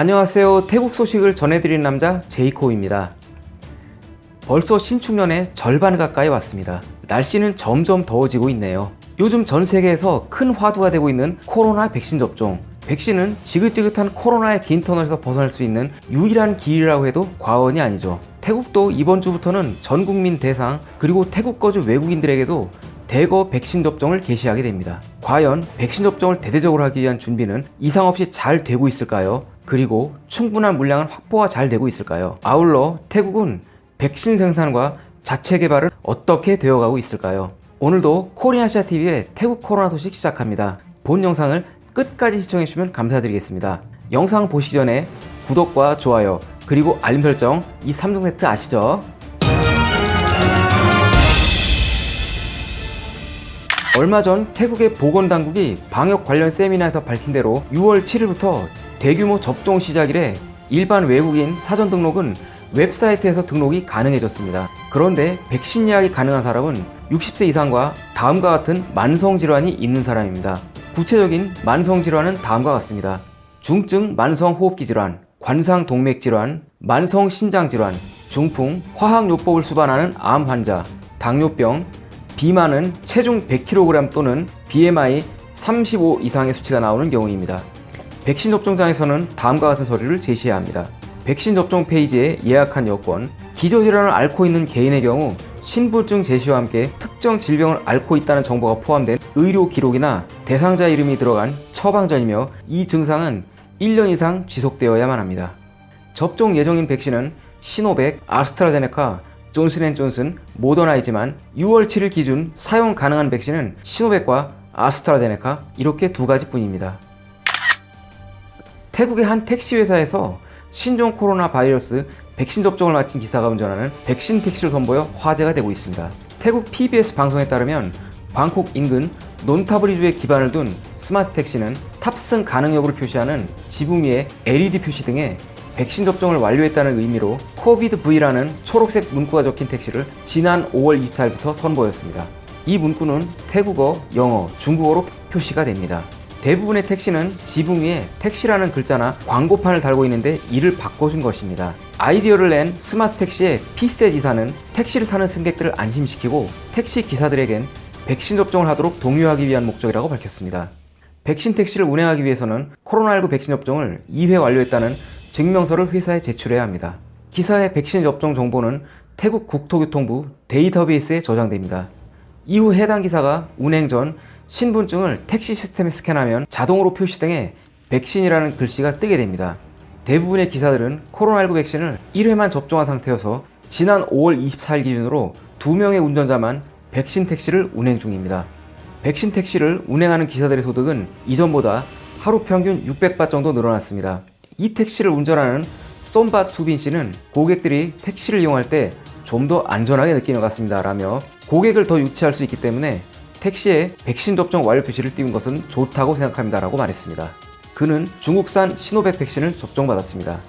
안녕하세요. 태국 소식을 전해드리는 남자 제이코입니다. 벌써 신축년의 절반 가까이 왔습니다. 날씨는 점점 더워지고 있네요. 요즘 전 세계에서 큰 화두가 되고 있는 코로나 백신 접종. 백신은 지긋지긋한 코로나의 긴 터널에서 벗어날 수 있는 유일한 길이라고 해도 과언이 아니죠. 태국도 이번 주부터는 전 국민 대상 그리고 태국 거주 외국인들에게도 대거 백신 접종을 개시하게 됩니다. 과연 백신 접종을 대대적으로 하기 위한 준비는 이상 없이 잘 되고 있을까요? 그리고 충분한 물량은 확보가 잘 되고 있을까요? 아울러 태국은 백신 생산과 자체 개발을 어떻게 되어가고 있을까요? 오늘도 코리아시아TV의 태국 코로나 소식 시작합니다. 본 영상을 끝까지 시청해주시면 감사드리겠습니다. 영상 보시기 전에 구독과 좋아요 그리고 알림 설정 이 3종 세트 아시죠? 얼마 전 태국의 보건당국이 방역 관련 세미나에서 밝힌 대로 6월 7일부터 대규모 접종 시작 이래 일반 외국인 사전 등록은 웹사이트에서 등록이 가능해졌습니다. 그런데 백신 예약이 가능한 사람은 60세 이상과 다음과 같은 만성질환이 있는 사람입니다. 구체적인 만성질환은 다음과 같습니다. 중증 만성호흡기 질환, 관상동맥질환, 만성신장질환, 중풍, 화학요법을 수반하는 암 환자, 당뇨병, 비만은 체중 100kg 또는 BMI 35 이상의 수치가 나오는 경우입니다. 백신 접종장에서는 다음과 같은 서류를 제시해야 합니다. 백신 접종 페이지에 예약한 여권, 기저질환을 앓고 있는 개인의 경우 신분증 제시와 함께 특정 질병을 앓고 있다는 정보가 포함된 의료 기록이나 대상자 이름이 들어간 처방전이며 이 증상은 1년 이상 지속되어야만 합니다. 접종 예정인 백신은 시노백, 아스트라제네카, 존슨앤존슨, 모더나이지만 6월 7일 기준 사용 가능한 백신은 시노백과 아스트라제네카 이렇게 두 가지 뿐입니다. 태국의 한 택시 회사에서 신종 코로나 바이러스 백신 접종을 마친 기사가 운전하는 백신 택시를 선보여 화제가 되고 있습니다. 태국 PBS 방송에 따르면 방콕 인근 논타부리주에 기반을 둔 스마트 택시는 탑승 가능 여부를 표시하는 지붕 위에 LED 표시 등에 백신 접종을 완료했다는 의미로 COVID-V라는 초록색 문구가 적힌 택시를 지난 5월 24일부터 선보였습니다. 이 문구는 태국어, 영어, 중국어로 표시가 됩니다. 대부분의 택시는 지붕 위에 택시라는 글자나 광고판을 달고 있는데 이를 바꿔준 것입니다. 아이디어를 낸 스마트 택시의 피세 지사는 택시를 타는 승객들을 안심시키고 택시 기사들에겐 백신 접종을 하도록 동요하기 위한 목적이라고 밝혔습니다. 백신 택시를 운행하기 위해서는 코로나19 백신 접종을 2회 완료했다는 증명서를 회사에 제출해야 합니다. 기사의 백신 접종 정보는 태국 국토교통부 데이터베이스에 저장됩니다. 이후 해당 기사가 운행 전 신분증을 택시 시스템에 스캔하면 자동으로 표시등에 백신이라는 글씨가 뜨게 됩니다. 대부분의 기사들은 코로나19 백신을 1회만 접종한 상태여서 지난 5월 24일 기준으로 2명의 운전자만 백신 택시를 운행 중입니다. 백신 택시를 운행하는 기사들의 소득은 이전보다 하루 평균 600바 정도 늘어났습니다. 이 택시를 운전하는 쏨바 수빈 씨는 고객들이 택시를 이용할 때 좀 더 안전하게 느끼는 것 같습니다. 라며 고객을 더 유치할 수 있기 때문에 택시에 백신 접종 완료 표시를 띄운 것은 좋다고 생각합니다. 라고 말했습니다. 그는 중국산 시노백 백신을 접종받았습니다.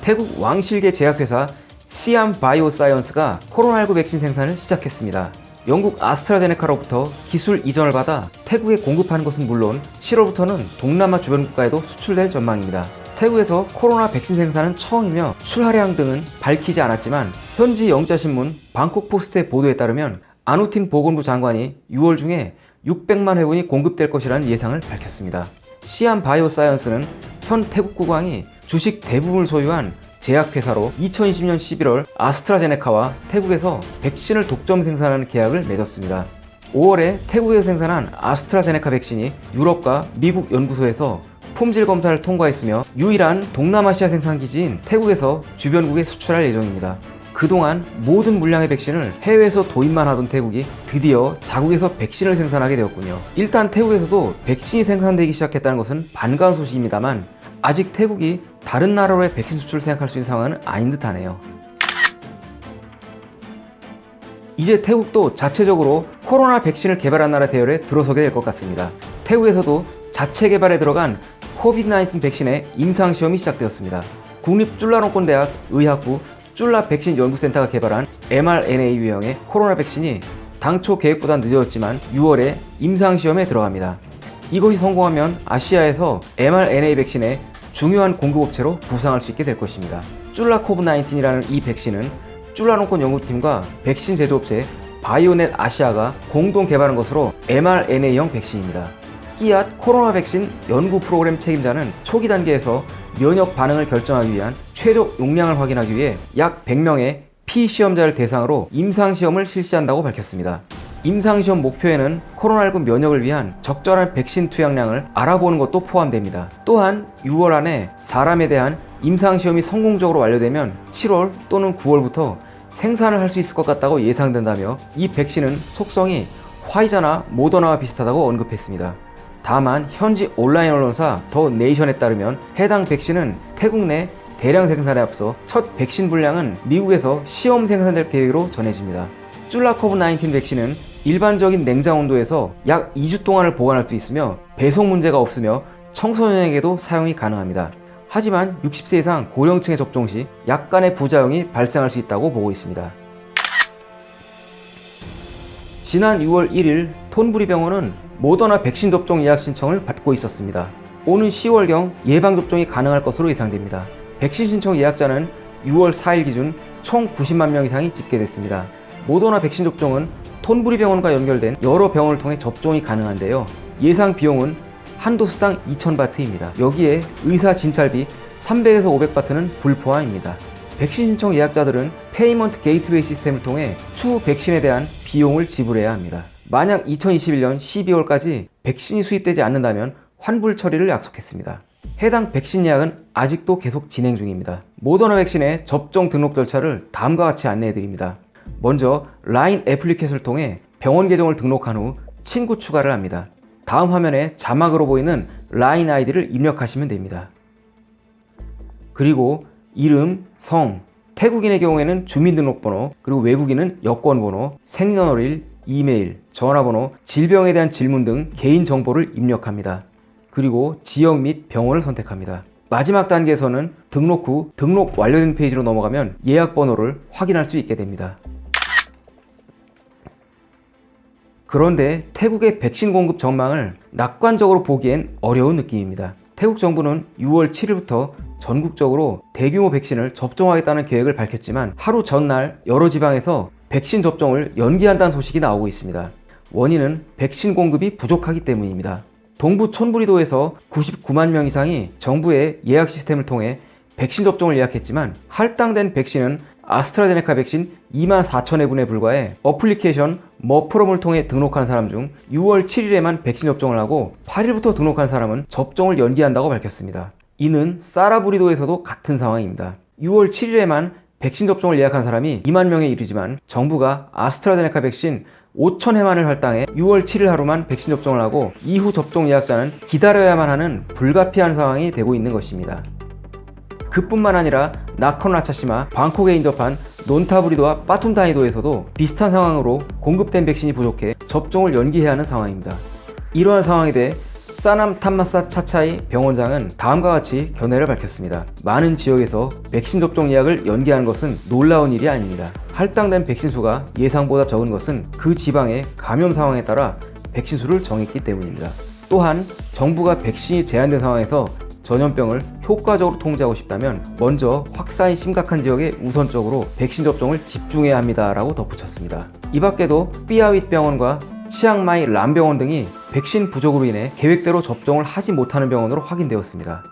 태국 왕실계 제약회사 시암 바이오사이언스가 코로나19 백신 생산을 시작했습니다. 영국 아스트라제네카로부터 기술 이전을 받아 태국에 공급하는 것은 물론 7월부터는 동남아 주변 국가에도 수출될 전망입니다. 태국에서 코로나 백신 생산은 처음이며 출하량 등은 밝히지 않았지만 현지 영자신문 방콕포스트의 보도에 따르면 아누틴 보건부 장관이 6월 중에 600만 회분이 공급될 것이라는 예상을 밝혔습니다. 시암 바이오사이언스는 현 태국 국왕이 주식 대부분을 소유한 제약회사로 2020년 11월 아스트라제네카와 태국에서 백신을 독점 생산하는 계약을 맺었습니다. 5월에 태국에서 생산한 아스트라제네카 백신이 유럽과 미국 연구소에서 품질 검사를 통과했으며 유일한 동남아시아 생산 기지인 태국에서 주변국에 수출할 예정입니다. 그동안 모든 물량의 백신을 해외에서 도입만 하던 태국이 드디어 자국에서 백신을 생산하게 되었군요. 일단 태국에서도 백신이 생산되기 시작했다는 것은 반가운 소식입니다만 아직 태국이 다른 나라로의 백신 수출을 생각할 수 있는 상황은 아닌 듯 하네요. 이제 태국도 자체적으로 코로나 백신을 개발한 나라 대열에 들어서게 될 것 같습니다. 태국에서도 자체 개발에 들어간 코비드-19 백신의 임상시험이 시작되었습니다. 국립줄라롱권 대학 의학부 줄라 백신 연구센터가 개발한 mRNA 유형의 코로나 백신이 당초 계획보다 늦어졌지만 6월에 임상시험에 들어갑니다. 이것이 성공하면 아시아에서 mRNA 백신의 중요한 공급업체로 부상할 수 있게 될 것입니다. 쫄라 코브19이라는 이 백신은 쫄라농권 연구팀과 백신 제조업체 바이오넷 아시아가 공동 개발한 것으로 mRNA형 백신입니다. 끼앗 코로나 백신 연구 프로그램 책임자는 초기 단계에서 면역 반응을 결정하기 위한 최적 용량을 확인하기 위해 약 100명의 피시험자를 대상으로 임상시험을 실시한다고 밝혔습니다. 임상시험 목표에는 코로나19 면역을 위한 적절한 백신 투약량을 알아보는 것도 포함됩니다. 또한 6월 안에 사람에 대한 임상시험이 성공적으로 완료되면 7월 또는 9월부터 생산을 할 수 있을 것 같다고 예상된다며 이 백신은 속성이 화이자나 모더나와 비슷하다고 언급했습니다. 다만 현지 온라인 언론사 더 네이션에 따르면 해당 백신은 태국 내 대량 생산에 앞서 첫 백신 분량은 미국에서 시험 생산될 계획으로 전해집니다. 쫄라코브19 백신은 일반적인 냉장 온도에서 약 2주 동안을 보관할 수 있으며 배송 문제가 없으며 청소년에게도 사용이 가능합니다. 하지만 60세 이상 고령층에 접종 시 약간의 부작용이 발생할 수 있다고 보고 있습니다. 지난 6월 1일 톤부리 병원은 모더나 백신 접종 예약 신청을 받고 있었습니다. 오는 10월경 예방접종이 가능할 것으로 예상됩니다. 백신 신청 예약자는 6월 4일 기준 총 90만 명 이상이 집계됐습니다. 모더나 백신 접종은 톤부리 병원과 연결된 여러 병원을 통해 접종이 가능한데요. 예상 비용은 한 dose당 2,000바트입니다. 여기에 의사 진찰비 300에서 500바트는 불포함입니다. 백신 신청 예약자들은 payment gateway 시스템을 통해 추후 백신에 대한 비용을 지불해야 합니다. 만약 2021년 12월까지 백신이 수입되지 않는다면 환불 처리를 약속했습니다. 해당 백신 예약은 아직도 계속 진행 중입니다. 모더나 백신의 접종 등록 절차를 다음과 같이 안내해 드립니다. 먼저 라인 애플리케이션을 통해 병원 계정을 등록한 후 친구 추가를 합니다. 다음 화면에 자막으로 보이는 라인 아이디를 입력하시면 됩니다. 그리고 이름, 성, 태국인의 경우에는 주민등록번호, 그리고 외국인은 여권번호, 생년월일, 이메일, 전화번호, 질병에 대한 질문 등 개인 정보를 입력합니다. 그리고 지역 및 병원을 선택합니다. 마지막 단계에서는 등록 후 등록 완료된 페이지로 넘어가면 예약 번호를 확인할 수 있게 됩니다. 그런데 태국의 백신 공급 전망을 낙관적으로 보기엔 어려운 느낌입니다. 태국 정부는 6월 7일부터 전국적으로 대규모 백신을 접종하겠다는 계획을 밝혔지만 하루 전날 여러 지방에서 백신 접종을 연기한다는 소식이 나오고 있습니다. 원인은 백신 공급이 부족하기 때문입니다. 동부 촌부리도에서 99만 명 이상이 정부의 예약 시스템을 통해 백신 접종을 예약했지만 할당된 백신은 아스트라제네카 백신 2만 4천 회 분에 불과해 어플리케이션 머프롬을 통해 등록한 사람 중 6월 7일에만 백신 접종을 하고 8일부터 등록한 사람은 접종을 연기한다고 밝혔습니다. 이는 사라부리도에서도 같은 상황입니다. 6월 7일에만 백신 접종을 예약한 사람이 2만 명에 이르지만 정부가 아스트라제네카 백신 5천 회만을 할당해 6월 7일 하루만 백신 접종을 하고 이후 접종 예약자는 기다려야만 하는 불가피한 상황이 되고 있는 것입니다. 그뿐만 아니라 나콘라차시마, 방콕에 인접한 논타브리도와 빠툼다이도에서도 비슷한 상황으로 공급된 백신이 부족해 접종을 연기해야 하는 상황입니다. 이러한 상황에 대해 사남 탐마사 차차이 병원장은 다음과 같이 견해를 밝혔습니다. 많은 지역에서 백신 접종 예약을 연기하는 것은 놀라운 일이 아닙니다. 할당된 백신 수가 예상보다 적은 것은 그 지방의 감염 상황에 따라 백신 수를 정했기 때문입니다. 또한 정부가 백신이 제한된 상황에서 전염병을 효과적으로 통제하고 싶다면 먼저 확산이 심각한 지역에 우선적으로 백신 접종을 집중해야 합니다 라고 덧붙였습니다. 이 밖에도 삐아윗 병원과 치앙마이 람병원 등이 백신 부족으로 인해 계획대로 접종을 하지 못하는 병원으로 확인되었습니다.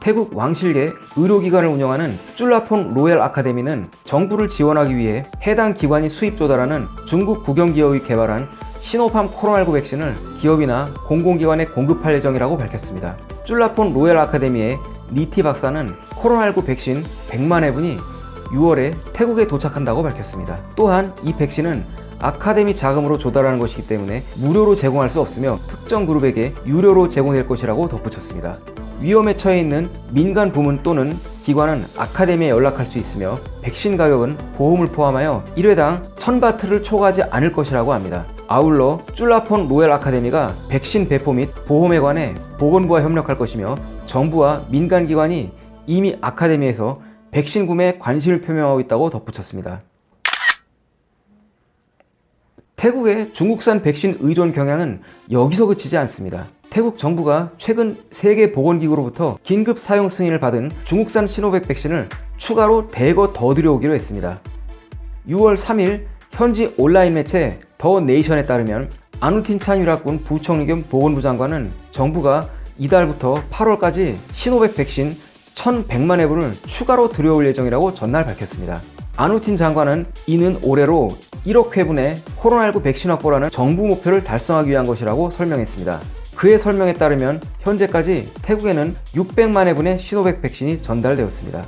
태국 왕실계 의료기관을 운영하는 쫄라폰 로얄 아카데미는 정부를 지원하기 위해 해당 기관이 수입 조달하는 중국 국영기업이 개발한 시노팜 코로나19 백신을 기업이나 공공기관에 공급할 예정이라고 밝혔습니다. 쫄라폰 로얄 아카데미의 니티 박사는 코로나19 백신 100만 회분이 6월에 태국에 도착한다고 밝혔습니다. 또한 이 백신은 아카데미 자금으로 조달하는 것이기 때문에 무료로 제공할 수 없으며 특정 그룹에게 유료로 제공될 것이라고 덧붙였습니다. 위험에 처해 있는 민간 부문 또는 기관은 아카데미에 연락할 수 있으며 백신 가격은 보험을 포함하여 1회당 1000바트를 초과하지 않을 것이라고 합니다. 아울러 쫄라폰 로얄 아카데미가 백신 배포 및 보험에 관해 보건부와 협력할 것이며 정부와 민간기관이 이미 아카데미에서 백신 구매에 관심을 표명하고 있다고 덧붙였습니다. 태국의 중국산 백신 의존 경향은 여기서 그치지 않습니다. 태국 정부가 최근 세계보건기구로부터 긴급 사용 승인을 받은 중국산 시노백 백신을 추가로 대거 더 들여오기로 했습니다. 6월 3일 현지 온라인 매체 더 네이션에 따르면 아누틴 찬유락군 부총리 겸 보건부 장관은 정부가 이달부터 8월까지 시노백 백신 1,100만 회분을 추가로 들여올 예정이라고 전날 밝혔습니다. 아누틴 장관은 이는 올해로 1억 회분의 코로나19 백신 확보라는 정부 목표를 달성하기 위한 것이라고 설명했습니다. 그의 설명에 따르면 현재까지 태국에는 600만 회분의 시노백 백신이 전달되었습니다.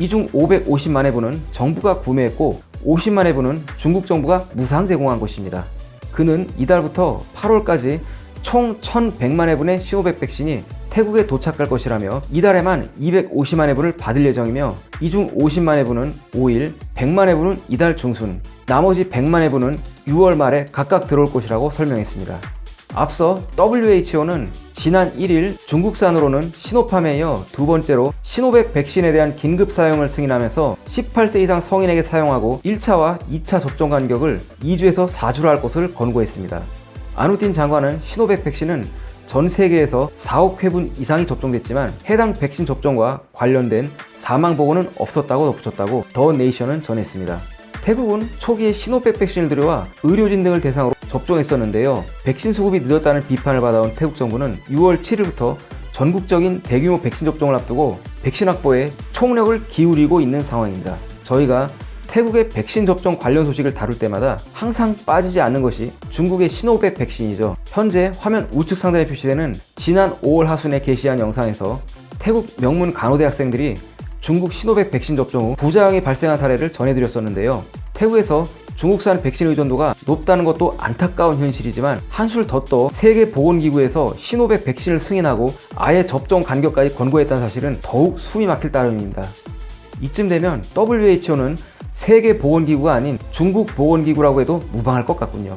이 중 550만 회분은 정부가 구매했고 50만 회분은 중국 정부가 무상 제공한 것입니다. 그는 이달부터 8월까지 총 1,100만 회분의 시노백 백신이 태국에 도착할 것이라며 이달에만 250만 회분을 받을 예정이며 이 중 50만 회분은 5일, 100만 회분은 이달 중순, 나머지 100만 회분은 6월 말에 각각 들어올 것이라고 설명했습니다. 앞서 WHO는 지난 1일 중국산으로는 시노팜에 이어 두 번째로 시노백 백신에 대한 긴급 사용을 승인하면서 18세 이상 성인에게 사용하고 1차와 2차 접종 간격을 2주에서 4주로 할 것을 권고했습니다. 아누틴 장관은 시노백 백신은 전 세계에서 4억 회분 이상이 접종됐지만 해당 백신 접종과 관련된 사망 보고는 없었다고 덧붙였다고 더 네이션은 전했습니다. 태국은 초기에 시노백 백신을 들여와 의료진 등을 대상으로 접종했었는데요. 백신 수급이 늦었다는 비판을 받아온 태국 정부는 6월 7일부터 전국적인 대규모 백신 접종을 앞두고 백신 확보에 총력을 기울이고 있는 상황입니다. 저희가 태국의 백신 접종 관련 소식을 다룰 때마다 항상 빠지지 않는 것이 중국의 시노백 백신이죠. 현재 화면 우측 상단에 표시되는 지난 5월 하순에 게시한 영상에서 태국 명문 간호대 학생들이 중국 시노백 백신 접종 후 부작용이 발생한 사례를 전해드렸었는데요. 태국에서 중국산 백신 의존도가 높다는 것도 안타까운 현실이지만 한술 더 떠 세계보건기구에서 시노백 백신을 승인하고 아예 접종 간격까지 권고했다는 사실은 더욱 숨이 막힐 따름입니다. 이쯤 되면 WHO는 세계보건기구가 아닌 중국보건기구라고 해도 무방할 것 같군요.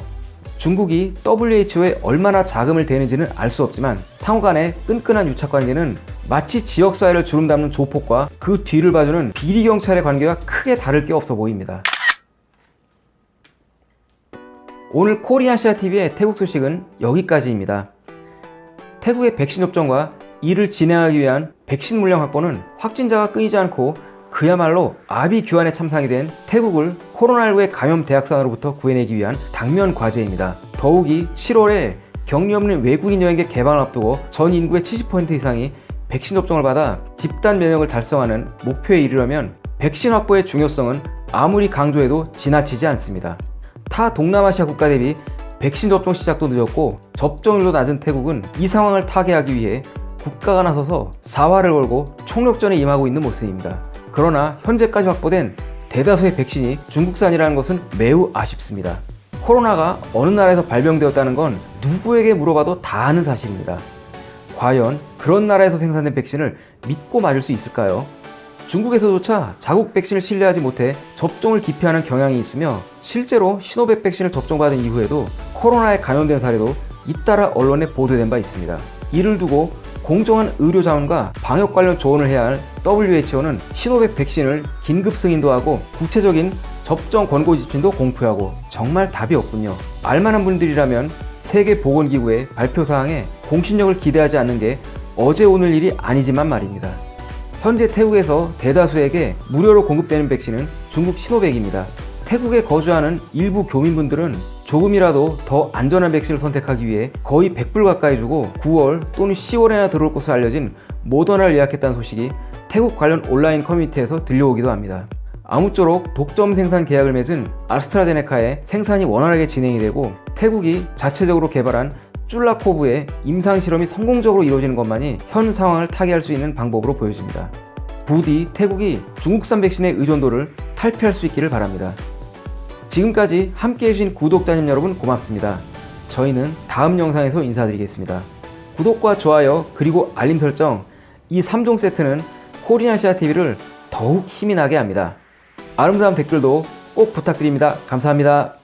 중국이 WHO에 얼마나 자금을 대는지는 알 수 없지만 상호 간의 끈끈한 유착관계는 마치 지역사회를 주름 담는 조폭과 그 뒤를 봐주는 비리경찰의 관계와 크게 다를 게 없어 보입니다. 오늘 코리아시아TV의 태국 소식은 여기까지입니다. 태국의 백신 접종과 이를 진행하기 위한 백신 물량 확보는 확진자가 끊이지 않고 그야말로 아비 규환의 참상이 된 태국을 코로나19의 감염 대학산으로부터 구해내기 위한 당면 과제입니다. 더욱이 7월에 격리 없는 외국인 여행객 개방을 앞두고 전 인구의 70% 이상이 백신 접종을 받아 집단 면역을 달성하는 목표에 이르려면 백신 확보의 중요성은 아무리 강조해도 지나치지 않습니다. 타 동남아시아 국가 대비 백신 접종 시작도 늦었고 접종률도 낮은 태국은 이 상황을 타개하기 위해 국가가 나서서 사활을 걸고 총력전에 임하고 있는 모습입니다. 그러나 현재까지 확보된 대다수의 백신이 중국산이라는 것은 매우 아쉽습니다. 코로나가 어느 나라에서 발병되었다는 건 누구에게 물어봐도 다 아는 사실입니다. 과연 그런 나라에서 생산된 백신을 믿고 맞을 수 있을까요? 중국에서조차 자국 백신을 신뢰하지 못해 접종을 기피하는 경향이 있으며 실제로 시노백 백신을 접종받은 이후에도 코로나에 감염된 사례도 잇따라 언론에 보도된 바 있습니다. 이를 두고 공정한 의료 자원과 방역 관련 조언을 해야 할 WHO는 시노백 백신을 긴급 승인도 하고 구체적인 접종 권고 지침도 공표하고 정말 답이 없군요. 알만한 분들이라면 세계보건기구의 발표 사항에 공신력을 기대하지 않는 게 어제 오늘 일이 아니지만 말입니다. 현재 태국에서 대다수에게 무료로 공급되는 백신은 중국 시노백입니다. 태국에 거주하는 일부 교민분들은 조금이라도 더 안전한 백신을 선택하기 위해 거의 100불 가까이 주고 9월 또는 10월에나 들어올 것으로 알려진 모더나를 예약했다는 소식이 태국 관련 온라인 커뮤니티에서 들려오기도 합니다. 아무쪼록 독점 생산 계약을 맺은 아스트라제네카의 생산이 원활하게 진행이 되고 태국이 자체적으로 개발한 쫄라코브의 임상 실험이 성공적으로 이루어지는 것만이 현 상황을 타개할 수 있는 방법으로 보여집니다. 부디 태국이 중국산 백신의 의존도를 탈피할 수 있기를 바랍니다. 지금까지 함께 해 주신 구독자님 여러분 고맙습니다. 저희는 다음 영상에서 인사드리겠습니다. 구독과 좋아요 그리고 알림 설정 이 3종 세트는 코리아시아 TV를 더욱 힘이 나게 합니다. 아름다운 댓글도 꼭 부탁드립니다. 감사합니다.